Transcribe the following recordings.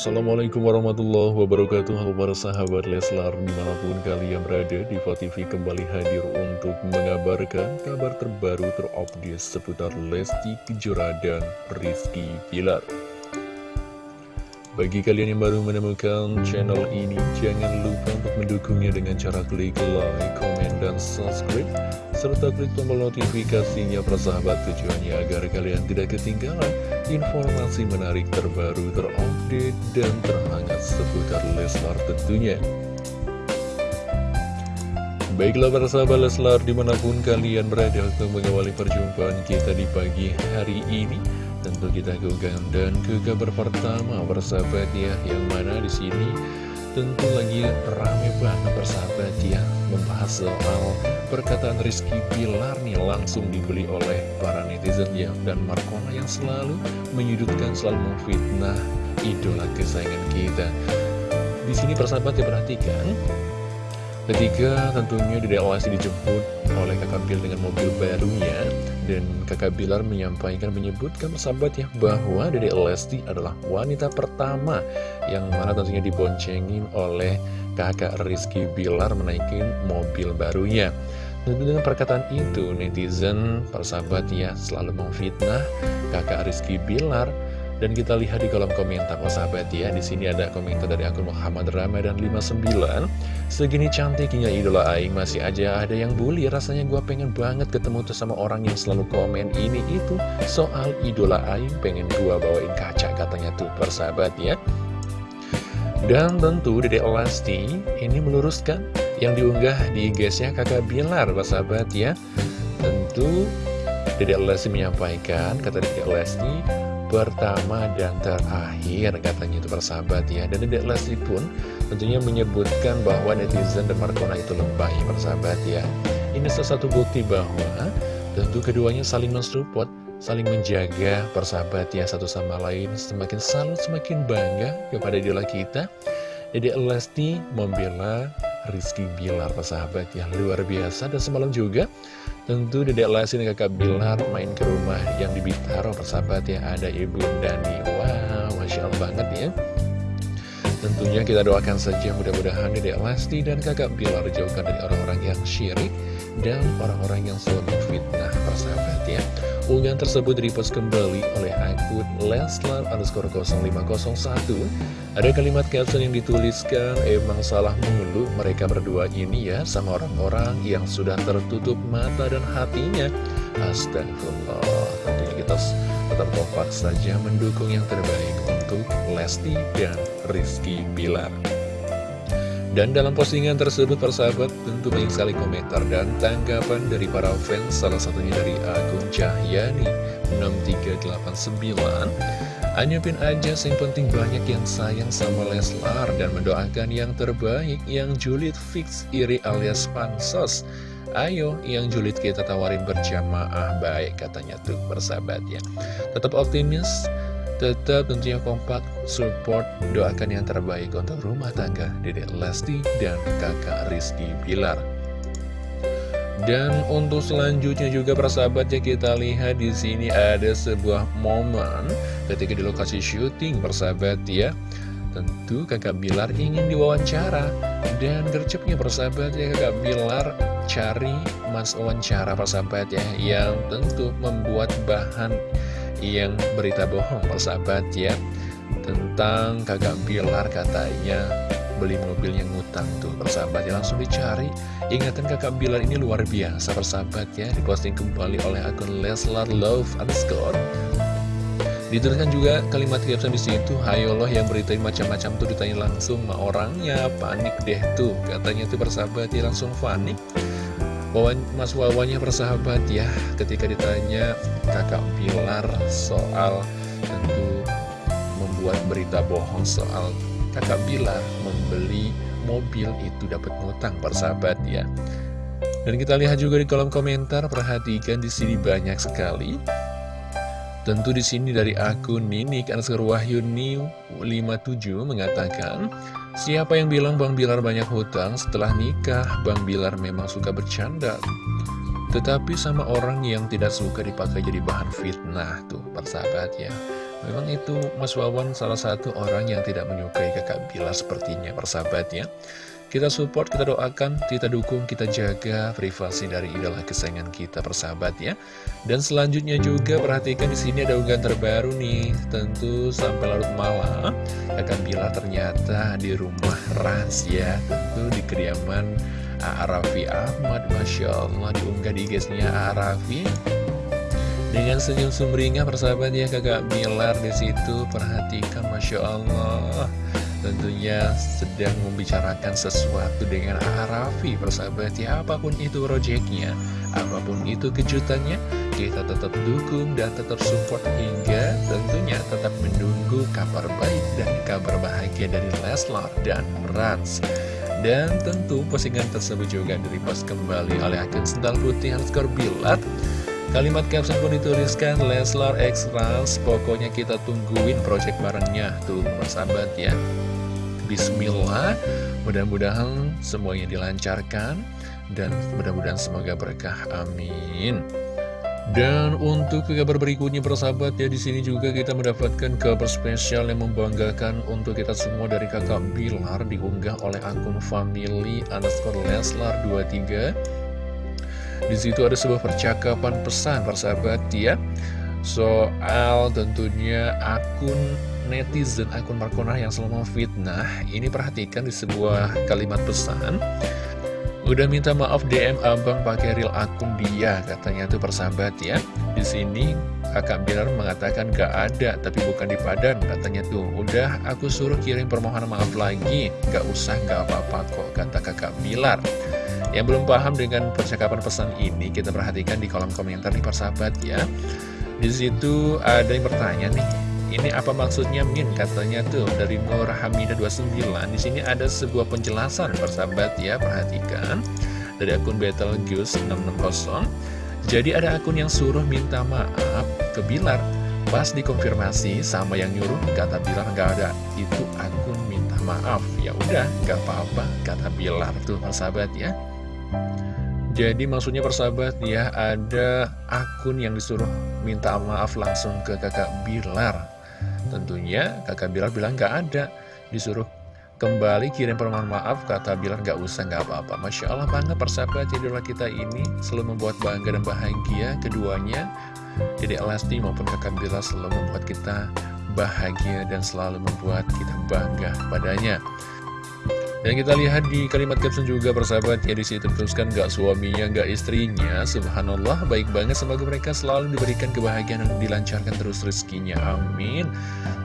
Assalamualaikum warahmatullahi wabarakatuh. Halo para sahabat Leslar Di mana pun kalian berada di TV kembali hadir untuk mengabarkan Kabar terbaru terupdate seputar Lesti Kejora dan Rizky Pilar bagi kalian yang baru menemukan channel ini, jangan lupa untuk mendukungnya dengan cara klik like, komen, dan subscribe, serta klik tombol notifikasinya persahabat tujuannya agar kalian tidak ketinggalan informasi menarik terbaru, terupdate, dan terhangat seputar Leslar tentunya. Baiklah para sahabat Leslar di mana pun kalian berada untuk mengawali perjumpaan kita di pagi hari ini Tentu kita ke dan ke kabar pertama bersahabat ya Yang mana di sini tentu lagi rame banget bersahabat ya Membahas soal perkataan Rizky Bilar nih langsung dibeli oleh para netizen ya. Dan Markona yang selalu menyudutkan, selalu memfitnah idola kesayangan kita. Di sini persahabat diperhatikan Ketika tentunya Dede Lesti dijemput oleh kakak Bilar dengan mobil barunya Dan kakak Bilar menyampaikan, menyebutkan persahabat ya Bahwa Dede Lesti adalah wanita pertama Yang mana tentunya diboncengin oleh kakak Rizky Bilar menaikin mobil barunya. Tentu dengan perkataan itu netizen persahabat ya selalu memfitnah kakak Rizky Bilar dan kita lihat di kolom komentar oh sahabat ya. Di sini ada komentar dari akun Muhammad Ramadan 59 Segini cantiknya idola Aing masih aja ada yang bully. Rasanya gue pengen banget ketemu tuh sama orang yang selalu komen ini itu Soal idola Aing. Pengen gue bawain kaca katanya tuh persahabat ya. Dan tentu Dede Elasti ini meluruskan yang diunggah di IG-nya kakak Bilar persahabat ya. Tentu Dede Elasti menyampaikan kata Dede Elasti pertama dan terakhir katanya itu persahabat ya. Dan Dedek Lesti pun tentunya menyebutkan bahwa netizen dan Markona itu lebay persahabat ya. Ini salah satu bukti bahwa tentu keduanya saling mensupport saling menjaga persahabat ya satu sama lain. Semakin salut semakin bangga kepada idola kita. Dedek Lesti membela Rizky Bilar persahabat ya luar biasa. Dan semalam juga Tentu Dedek Lesti dan kakak Bilar main ke rumah yang di Bintaro persahabat ya Ada Ibu Dani. Wow, Masya Allah banget ya. Tentunya kita doakan saja mudah-mudahan Dedek Lesti dan kakak Bilar jauhkan dari orang-orang yang syirik Dan orang-orang yang selalu fitnah persahabat ya Unggahan tersebut direpost kembali oleh akun Leslar underscore 0501 Ada kalimat caption yang dituliskan Emang salah mulu mereka berdua ini ya Sama orang-orang yang sudah tertutup mata dan hatinya. Astagfirullah. Tentunya kita tetap kompak saja mendukung yang terbaik untuk Lesti dan Rizky Bilar dan dalam postingan tersebut persahabat tentu banyak sekali komentar dan tanggapan dari para fans Salah satunya dari akun Cahyani 6389 Anyapin aja yang penting banyak yang sayang sama Leslar Dan mendoakan yang terbaik yang julid fix iri alias pansos. Ayo, yang julid kita tawarin berjamaah baik katanya tuh persahabat ya Tetap optimis Tetap tentunya kompak, support, doakan yang terbaik untuk rumah tangga Dedek Lesti dan kakak Rizky Bilar. Dan untuk selanjutnya juga persahabat ya kita lihat di sini ada sebuah momen ketika di lokasi syuting persahabat ya. Tentu kakak Bilar ingin diwawancara dan gercepnya persahabat ya kakak Bilar cari mas wawancara persahabat ya yang tentu membuat bahan yang berita bohong persahabat ya. Tentang kakak Bilar katanya beli mobil yang ngutang tuh persahabat ya. Langsung dicari. Ingatan kakak Bilar ini luar biasa persahabat ya. Diposting kembali oleh akun Leslar Love underscore. Dituliskan juga kalimat caption di situ, Hayo loh yang beritain macam-macam tuh ditanya langsung sama orangnya, panik deh tuh. Katanya tuh persahabat ya. Langsung panik. Wawan, Mas Wawanya persahabat ya ketika ditanya kakak Bilar soal tentu membuat berita bohong soal kakak Bilar membeli mobil itu dapat ngutang persahabat ya. Dan kita lihat juga di kolom komentar perhatikan di sini banyak sekali. Tentu di sini dari akun Ninik Wahyu New 57 mengatakan Siapa yang bilang Bang Bilar banyak hutang setelah nikah? Bang Bilar memang suka bercanda. Tetapi sama orang yang tidak suka dipakai jadi bahan fitnah tuh persahabat ya Memang itu Mas Wawan salah satu orang yang tidak menyukai kakak Bilar sepertinya persahabatnya kita support, kita doakan, kita dukung, kita jaga privasi dari idola kesayangan kita persahabat ya. Dan selanjutnya juga perhatikan di sini ada unggahan terbaru nih, tentu sampai larut malam akan bila ternyata di rumah Rans ya, tentu di kediaman Arafi Ahmad, masya Allah diunggah di Arafi. Dengan senyum sumringah persahabat ya kakak Bilar di situ perhatikan masya Allah tentunya sedang membicarakan sesuatu dengan Arafi persahabat. Ya apa pun itu proyeknya apa pun itu kejutannya kita tetap dukung dan tetap support hingga tentunya tetap menunggu kabar baik dan kabar bahagia dari Leslar dan Rans. Dan tentu postingan tersebut juga direpost kembali oleh akun sendal putih Hanskor Bilat. Kalimat caption pun dituliskan Leslar X Rans Pokoknya kita tungguin project barengnya. Tuh persahabat ya Bismillah. Mudah-mudahan semuanya dilancarkan Dan mudah-mudahan semoga berkah. Amin. Dan untuk kabar berikutnya persahabat ya di sini juga kita mendapatkan kabar spesial yang membanggakan untuk kita semua dari kakak Bilar diunggah oleh akun family underscore Leslar 23 di situ ada sebuah percakapan pesan persahabat ya. Soal tentunya akun netizen akun Markona yang selalu memfitnah. Ini perhatikan di sebuah kalimat pesan. Udah minta maaf DM abang pakai real akun dia Katanya tuh persahabat ya. Di sini kakak Bilar mengatakan gak ada Tapi bukan di Padan Katanya tuh. Udah aku suruh kirim permohonan maaf lagi. Gak usah gak apa-apa kok Kata kakak Bilar. Yang belum paham dengan percakapan pesan ini Kita perhatikan di kolom komentar nih persahabat ya. Di situ ada yang bertanya nih ini apa maksudnya Min? Katanya tuh dari Nur Hamidah 29 Di sini ada sebuah penjelasan persahabat ya Perhatikan. Dari akun Betelgeuse 660 Jadi ada akun yang suruh minta maaf ke Bilar. Pas dikonfirmasi sama yang nyuruh Kata Bilar nggak ada. Itu akun minta maaf. Ya udah nggak apa-apa Kata Bilar tuh persahabat ya. Jadi maksudnya persahabat ya ada akun yang disuruh minta maaf langsung ke kakak Bilar Tentunya kakak Bilar bilang gak ada. Disuruh kembali kirim permohonan maaf Kata Bilar gak usah gak apa-apa. Masya Allah bangga persahabat idola kita ini. Selalu membuat bangga dan bahagia Keduanya Jadi Elasti maupun kakak Bilar selalu membuat kita bahagia Dan selalu membuat kita bangga padanya dan kita lihat di kalimat caption juga persahabat ya di situ teruskan gak suaminya gak istrinya Subhanallah baik banget semoga mereka selalu diberikan kebahagiaan dan dilancarkan terus rezekinya Amin.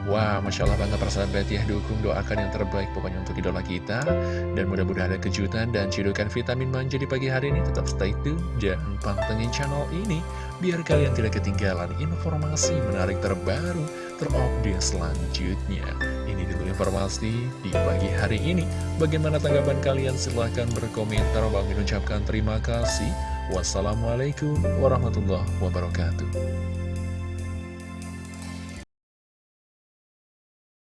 Wah Masya Allah bangga persahabat ya dukung doakan yang terbaik pokoknya untuk idola kita. Dan mudah-mudahan ada kejutan dan cidukan vitamin manja di pagi hari ini. Tetap stay tune jangan pantengin channel ini Biar kalian tidak ketinggalan informasi menarik terbaru terupdate selanjutnya dulu informasi di pagi hari ini. Bagaimana tanggapan kalian? Silahkan berkomentar. Bang mengucapkan terima kasih. Wassalamualaikum warahmatullahi wabarakatuh.